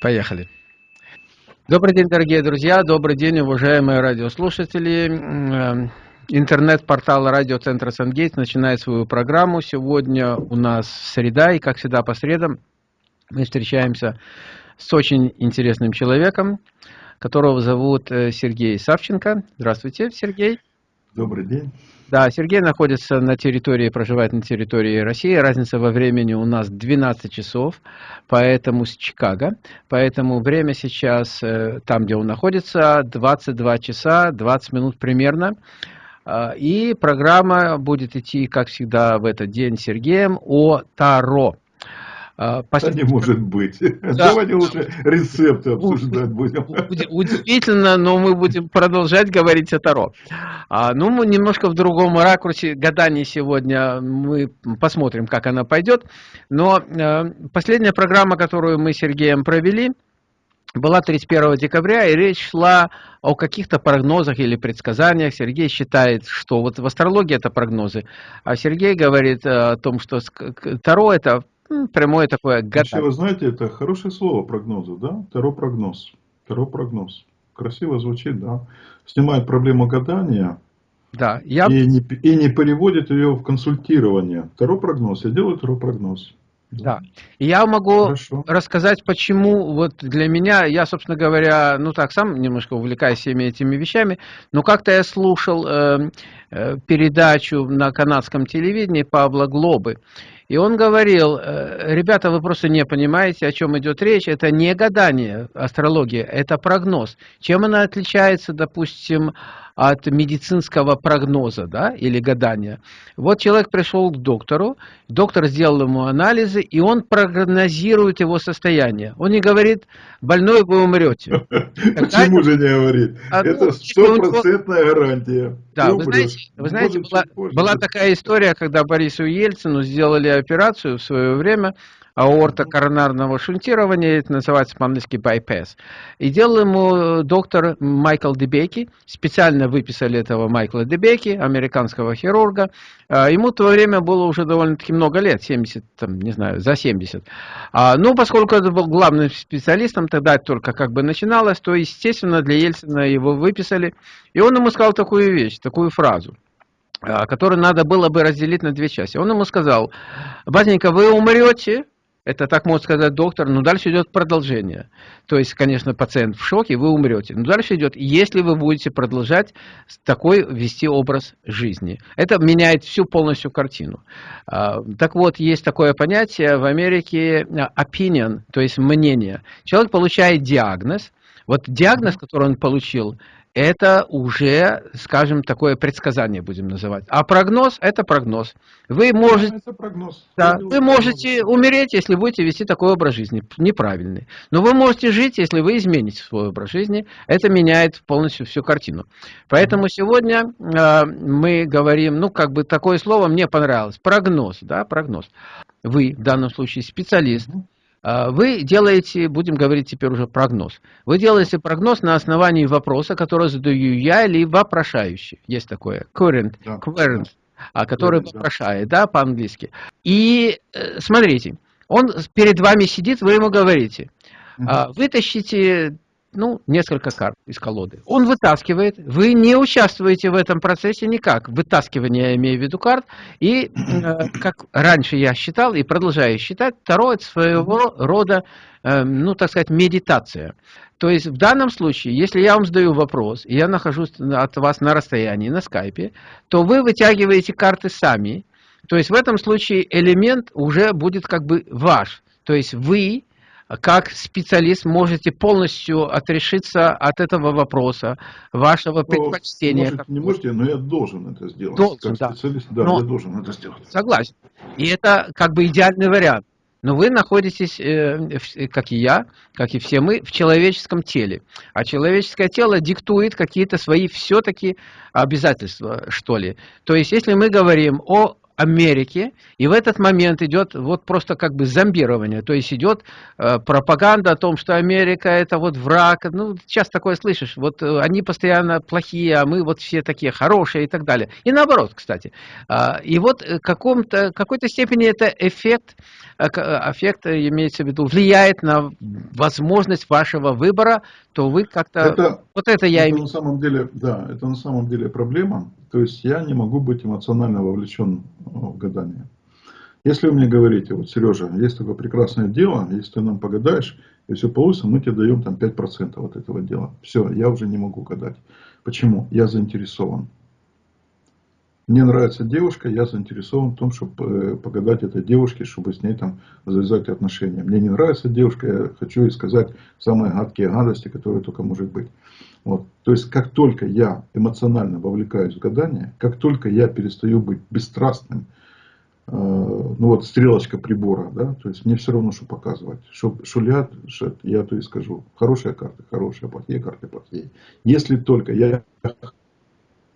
Поехали. Добрый день, дорогие друзья, добрый день, уважаемые радиослушатели. Э, интернет-портал радиоцентра Сангейт начинает свою программу. Сегодня у нас среда, и как всегда по средам мы встречаемся с очень интересным человеком, которого зовут э, Сергей Савченко. Здравствуйте, Сергей. Добрый день. Да, Сергей находится на территории, проживает на территории России. Разница во времени у нас 12 часов, поэтому с Чикаго. Поэтому время сейчас, э, там, где он находится, 22 часа 20 минут примерно. А, и программа будет идти, как всегда, в этот день Сергеем о Таро. А, да не может быть. Да. Давайте лучше рецепты обсуждать будем. Удивительно, но мы будем продолжать говорить о Таро. А, ну, мы немножко в другом ракурсе. Гадание сегодня мы посмотрим, как она пойдет. Но э, последняя программа, которую мы с Сергеем провели, была 31 декабря, и речь шла о каких-то прогнозах или предсказаниях. Сергей считает, что вот в астрологии это прогнозы, а Сергей говорит о том, что Таро это прямое такое гадание. Вообще, вы знаете, это хорошее слово прогнозы, да? Таро прогноз. Таро прогноз. Красиво звучит, да? Снимает проблему гадания. Да, я... и, не, и не переводит ее в консультирование. Таро прогноз. Я делаю таро прогноз. Да. Я могу Хорошо. рассказать, почему вот для меня, я, собственно говоря, ну так, сам немножко увлекаюсь всеми этими вещами, но как-то я слушал э, э, передачу на канадском телевидении Павла Глобы, и он говорил, э, ребята, вы просто не понимаете, о чем идет речь. Это не гадание, астрология, это прогноз. Чем она отличается, допустим, от медицинского прогноза да, или гадания? Вот человек пришел к доктору, доктор сделал ему анализы, и он прогнозирует его состояние. Он не говорит, больной вы умрете. Почему же не говорит? А, это ну, стопроцентная гарантия. Да, вы знаете была такая история, когда Борису Ельцину сделали операцию в свое время аорта коронарного шунтирования, это называется по-английски bypass. И делал ему доктор Майкл Дебеки, специально выписали этого Майкла Дебеки, американского хирурга. А, ему в то время было уже довольно-таки много лет, 70, там, не знаю, за 70. А, ну, поскольку это был главным специалистом, тогда только как бы начиналось, то, естественно, для Ельцина его выписали. И он ему сказал такую вещь, такую фразу. А, который надо было бы разделить на две части. Он ему сказал, батенька, вы умрете, это так может сказать доктор, но дальше идет продолжение. То есть, конечно, пациент в шоке, вы умрете. Но дальше идет, если вы будете продолжать такой вести образ жизни. Это меняет всю полностью картину. А, так вот, есть такое понятие в Америке opinion, то есть мнение. Человек получает диагноз. Вот диагноз, который он получил, это уже, скажем, такое предсказание будем называть. А прогноз – это прогноз. Вы можете, это прогноз. Да, вы можете умереть, если будете вести такой образ жизни, неправильный. Но вы можете жить, если вы измените свой образ жизни. Это меняет полностью всю картину. Поэтому сегодня э, мы говорим, ну, как бы такое слово мне понравилось, прогноз, да, прогноз. Вы, в данном случае, специалист, вы делаете, будем говорить теперь уже прогноз. Вы делаете прогноз на основании вопроса, который задаю я или вопрошающий. Есть такое. Current. Да. Current а, который да, вопрошает, да, по-английски. И э, смотрите, он перед вами сидит, вы ему говорите, угу. вытащите ну, несколько карт из колоды. Он вытаскивает, вы не участвуете в этом процессе никак, вытаскивание, я имею в виду карт, и, э, как раньше я считал и продолжаю считать, Таро это своего рода, э, ну, так сказать, медитация. То есть в данном случае, если я вам задаю вопрос, и я нахожусь от вас на расстоянии, на скайпе, то вы вытягиваете карты сами, то есть в этом случае элемент уже будет как бы ваш. То есть вы как специалист можете полностью отрешиться от этого вопроса, вашего ну, предпочтения. Можете, не можете, но я должен это сделать. Должен, как да. специалист, да, но, я должен это сделать. Согласен. И это как бы идеальный вариант. Но вы находитесь, э, как и я, как и все мы, в человеческом теле. А человеческое тело диктует какие-то свои все-таки обязательства, что ли. То есть, если мы говорим о Америки, и в этот момент идет вот просто как бы зомбирование, то есть идет э, пропаганда о том, что Америка это вот враг, ну, сейчас такое слышишь, вот э, они постоянно плохие, а мы вот все такие хорошие и так далее. И наоборот, кстати. Э, и вот в какой-то степени это эффект, э, эффект, имеется в виду, влияет на возможность вашего выбора, то вы как-то... Вот это я это на самом деле, да, это на самом деле проблема. То есть я не могу быть эмоционально вовлечен в гадание. Если вы мне говорите, вот, Сережа, есть такое прекрасное дело, если ты нам погадаешь, и все получится, мы тебе даем там 5% от этого дела. Все, я уже не могу гадать. Почему? Я заинтересован. Мне нравится девушка, я заинтересован в том, чтобы э, погадать этой девушке, чтобы с ней там завязать отношения. Мне не нравится девушка, я хочу ей сказать самые гадкие гадости, которые только может быть. Вот. То есть, как только я эмоционально вовлекаюсь в гадание, как только я перестаю быть бесстрастным, э, ну вот стрелочка прибора, да, то есть мне все равно, что показывать. Что шулят, что я то и скажу. Хорошие карты, хорошие, плохие карты, плохие. Если только я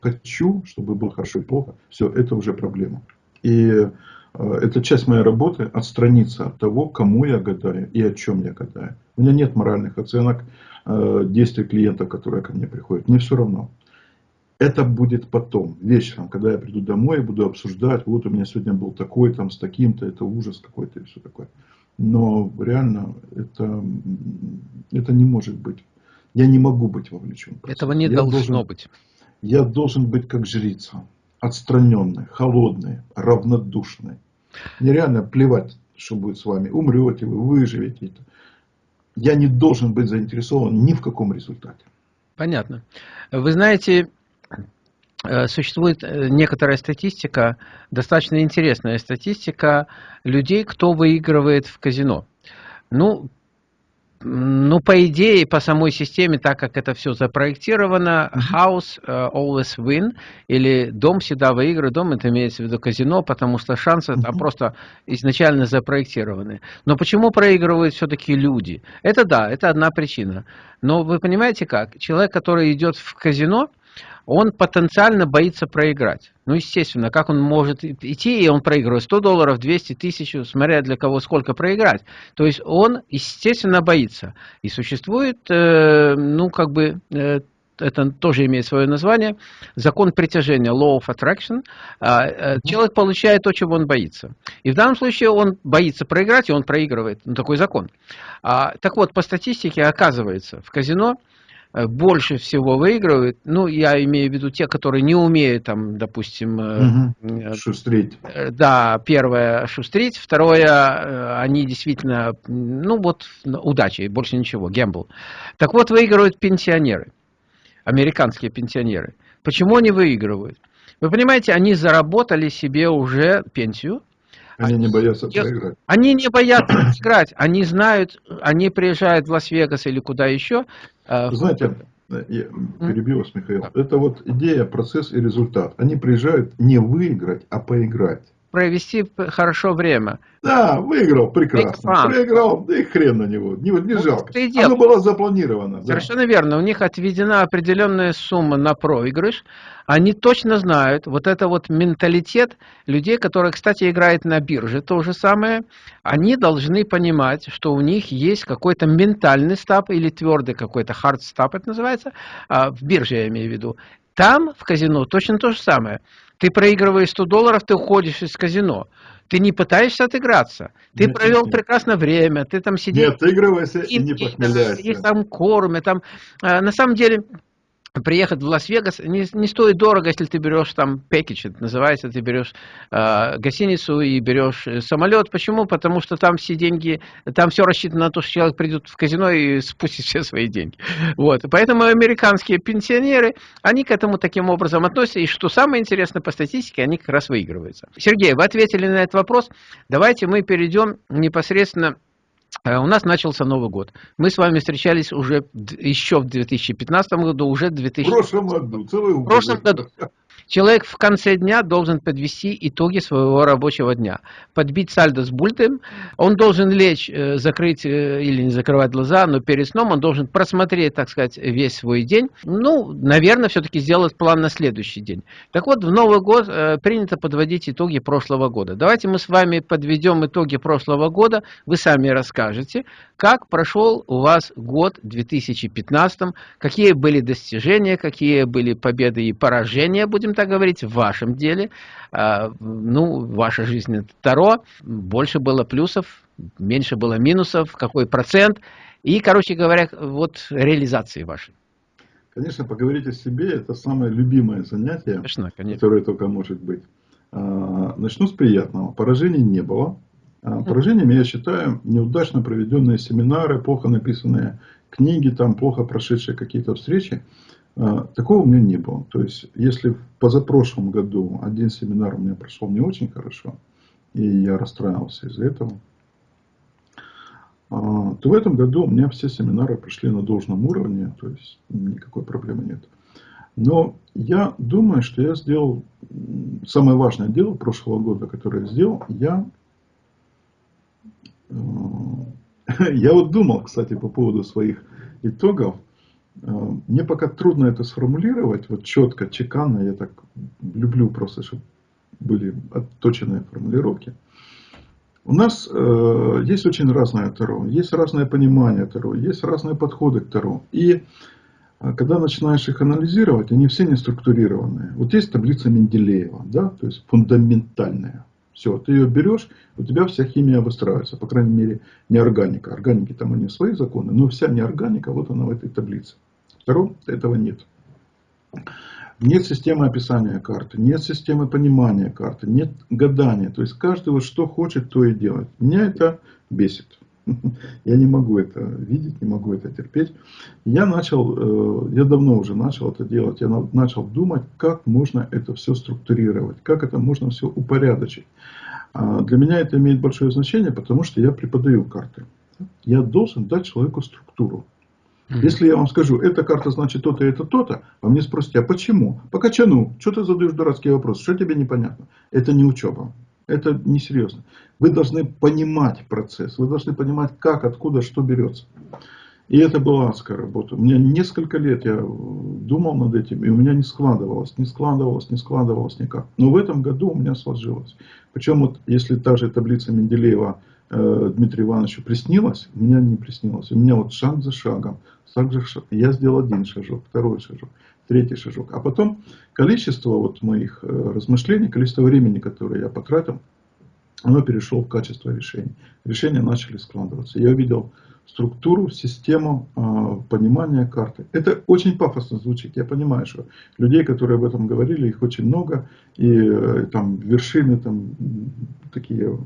хочу, чтобы было хорошо и плохо, все, это уже проблема. И э, это часть моей работы, отстраниться от того, кому я гадаю и о чем я гадаю. У меня нет моральных оценок э, действий клиентов, которые ко мне приходят. Мне все равно. Это будет потом, вечером, когда я приду домой и буду обсуждать, вот у меня сегодня был такой, там, с таким-то, это ужас какой-то и все такое. Но реально это, это не может быть. Я не могу быть вовлечен. Этого не я должно должен, быть. Я должен быть как жрица, отстраненный, холодный, равнодушный. Мне реально плевать, что будет с вами. Умрете вы, выживете. Я не должен быть заинтересован ни в каком результате. Понятно. Вы знаете, э, существует э, некоторая статистика, достаточно интересная статистика людей, кто выигрывает в казино. Ну, ну, по идее, по самой системе, так как это все запроектировано, house uh, always win, или дом всегда выигрывает, дом это имеется в виду казино, потому что шансы там просто изначально запроектированы. Но почему проигрывают все-таки люди? Это да, это одна причина. Но вы понимаете как? Человек, который идет в казино, он потенциально боится проиграть. Ну, естественно, как он может идти, и он проигрывает 100 долларов, 200 тысяч, смотря для кого сколько проиграть. То есть он, естественно, боится. И существует, э, ну, как бы, э, это тоже имеет свое название, закон притяжения, law of attraction. Э, человек получает то, чего он боится. И в данном случае он боится проиграть, и он проигрывает. Ну, такой закон. А, так вот, по статистике оказывается, в казино больше всего выигрывают, ну, я имею в виду те, которые не умеют, там, допустим... Угу. Шустрить. Да, первое, шустрить. Второе, они действительно, ну, вот, удачи, больше ничего, гембл. Так вот, выигрывают пенсионеры, американские пенсионеры. Почему они выигрывают? Вы понимаете, они заработали себе уже пенсию, они не боятся проиграть. Они не боятся играть. Они знают, они приезжают в Лас-Вегас или куда еще. Э, знаете, я перебью вас, Михаил. Это вот идея, процесс и результат. Они приезжают не выиграть, а поиграть провести хорошо время. Да, выиграл, прекрасно. Проиграл, да и хрен на него. Не, не ну, жалко. Оно было запланировано. Совершенно да. верно. У них отведена определенная сумма на проигрыш. Они точно знают, вот это вот менталитет людей, которые, кстати, играют на бирже, то же самое, они должны понимать, что у них есть какой-то ментальный стап или твердый какой-то hard стап, это называется, а, в бирже я имею в виду. Там, в казино, точно то же самое. Ты проигрываешь 100 долларов, ты уходишь из казино. Ты не пытаешься отыграться. Ты нет, провел нет. прекрасное время, ты там сидишь... Не отыгрывайся и, и не похмеляйся. Их там кормят. Там, а, на самом деле, приехать в Лас-Вегас не, не стоит дорого, если ты берешь там пакетч, это называется, ты берешь э, гостиницу и берешь э, самолет. Почему? Потому что там все деньги, там все рассчитано на то, что человек придет в казино и спустит все свои деньги. Вот. Поэтому американские пенсионеры, они к этому таким образом относятся. И что самое интересное по статистике, они как раз выигрываются. Сергей, вы ответили на этот вопрос. Давайте мы перейдем непосредственно у нас начался Новый год. Мы с вами встречались уже еще в 2015 году, уже в 2000... В прошлом году, целый. В прошлом году. Человек в конце дня должен подвести итоги своего рабочего дня, подбить сальдо с бультом, он должен лечь, э, закрыть э, или не закрывать глаза, но перед сном он должен просмотреть, так сказать, весь свой день, ну, наверное, все-таки сделать план на следующий день. Так вот, в Новый год э, принято подводить итоги прошлого года. Давайте мы с вами подведем итоги прошлого года, вы сами расскажете, как прошел у вас год 2015, какие были достижения, какие были победы и поражения, будем так говорить, в вашем деле. А, ну, ваша жизнь это Таро, больше было плюсов, меньше было минусов, какой процент. И, короче говоря, вот реализации вашей. Конечно, поговорить о себе – это самое любимое занятие, конечно, конечно. которое только может быть. А, начну с приятного. Поражений не было. А, поражениями я считаю неудачно проведенные семинары, плохо написанные книги, там плохо прошедшие какие-то встречи. А, такого у меня не было. То есть, если в позапрошлом году один семинар у меня прошел не очень хорошо, и я расстраивался из-за этого, а, то в этом году у меня все семинары прошли на должном уровне, то есть никакой проблемы нет. Но я думаю, что я сделал самое важное дело прошлого года, которое я сделал, я, э, я вот думал, кстати, по поводу своих итогов, мне пока трудно это сформулировать, вот четко, чеканно, я так люблю просто, чтобы были отточенные формулировки. У нас э, есть очень разное Таро, есть разное понимание Таро, есть разные подходы к Таро. И э, когда начинаешь их анализировать, они все не структурированные. Вот есть таблица Менделеева, да, то есть фундаментальная. Все, ты ее берешь, у тебя вся химия выстраивается, по крайней мере, не органика. Органики там они свои законы, но вся неорганика, вот она в этой таблице. Второго этого нет. Нет системы описания карты, нет системы понимания карты, нет гадания. То есть каждый вот что хочет, то и делает. Меня это бесит. Я не могу это видеть, не могу это терпеть. Я начал, э, я давно уже начал это делать. Я начал думать, как можно это все структурировать, как это можно все упорядочить. А для меня это имеет большое значение, потому что я преподаю карты. Я должен дать человеку структуру. Если я вам скажу, эта карта значит то-то это то-то, а мне спросите, а почему? По качану. Что ты задаешь дурацкий вопрос? Что тебе непонятно? Это не учеба. Это несерьезно. Вы должны понимать процесс. Вы должны понимать, как, откуда, что берется. И это была адская работа. У меня несколько лет я думал над этим, и у меня не складывалось, не складывалось, не складывалось никак. Но в этом году у меня сложилось. Причем вот если та же таблица Менделеева э, Дмитрию Ивановичу приснилась, у меня не приснилось. У меня вот шаг за шагом, шаг за шагом. Я сделал один шажок, второй шажок, третий шажок. А потом количество вот моих э, размышлений, количество времени, которое я потратил, оно перешло в качество решений. Решения начали складываться. Я увидел структуру, систему э, понимания карты. Это очень пафосно звучит. Я понимаю, что людей, которые об этом говорили, их очень много. И э, там вершины, там такие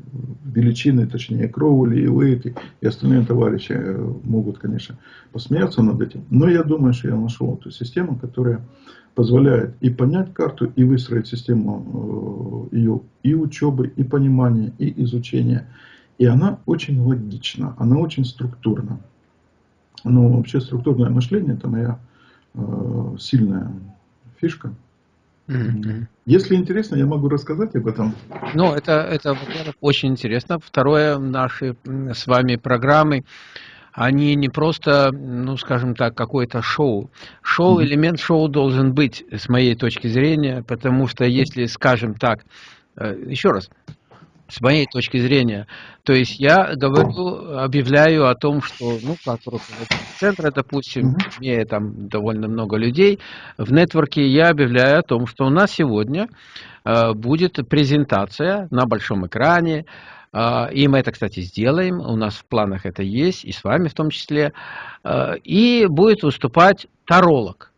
величины, точнее Кроули и Уэйт и остальные товарищи э, могут, конечно, посмеяться над этим. Но я думаю, что я нашел эту систему, которая позволяет и понять карту, и выстроить систему э, ее и учебы, и понимания, и изучения. И она очень логична, она очень структурна. Но вообще структурное мышление это моя э, сильная фишка. Mm-hmm. Если интересно, я могу рассказать об этом. Ну, это, это очень интересно. Второе, наши с вами программы, они не просто, ну, скажем так, какое-то шоу. Шоу, mm-hmm. элемент шоу должен быть, с моей точки зрения, потому что если, скажем так, э, еще раз, с моей точки зрения. То есть я говорю, объявляю о том, что, ну, как руководитель центра, допустим, имея там довольно много людей, в нетворке я объявляю о том, что у нас сегодня э, будет презентация на большом экране, э, и мы это, кстати, сделаем, у нас в планах это есть, и с вами в том числе, э, и будет выступать таролог.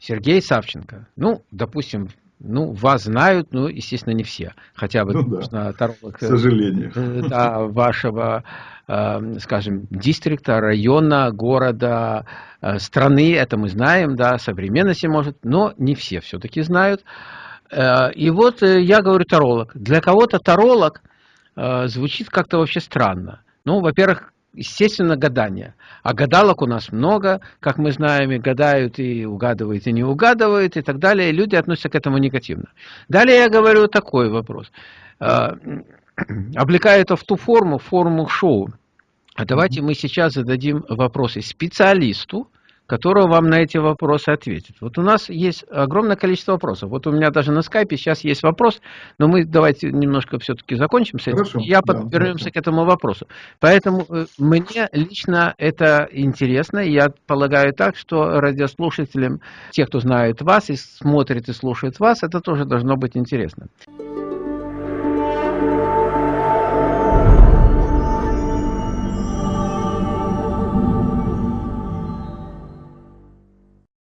Сергей Савченко. Ну, допустим, ну, вас знают, ну, естественно, не все. Хотя бы, ну, да. Таролог, к сожалению. Э, да, вашего, э, скажем, дистрикта, района, города, э, страны, это мы знаем, да, современности, может, но не все все-таки знают. И вот я говорю таролог. Для кого-то таролог звучит как-то вообще странно. Ну, во-первых, естественно, гадание. А гадалок у нас много, как мы знаем, и гадают, и угадывают, и не угадывают, и так далее. И люди относятся к этому негативно. Далее я говорю такой вопрос. А, облекая это в ту форму, форму шоу. А давайте мы сейчас зададим вопросы специалисту, который вам на эти вопросы ответит. Вот у нас есть огромное количество вопросов. Вот у меня даже на скайпе сейчас есть вопрос, но мы давайте немножко все-таки закончим с этим. Хорошо, я да, вернемся к этому вопросу. Поэтому э, мне лично это интересно. Я полагаю так, что радиослушателям, те, кто знает вас и смотрит и слушает вас, это тоже должно быть интересно.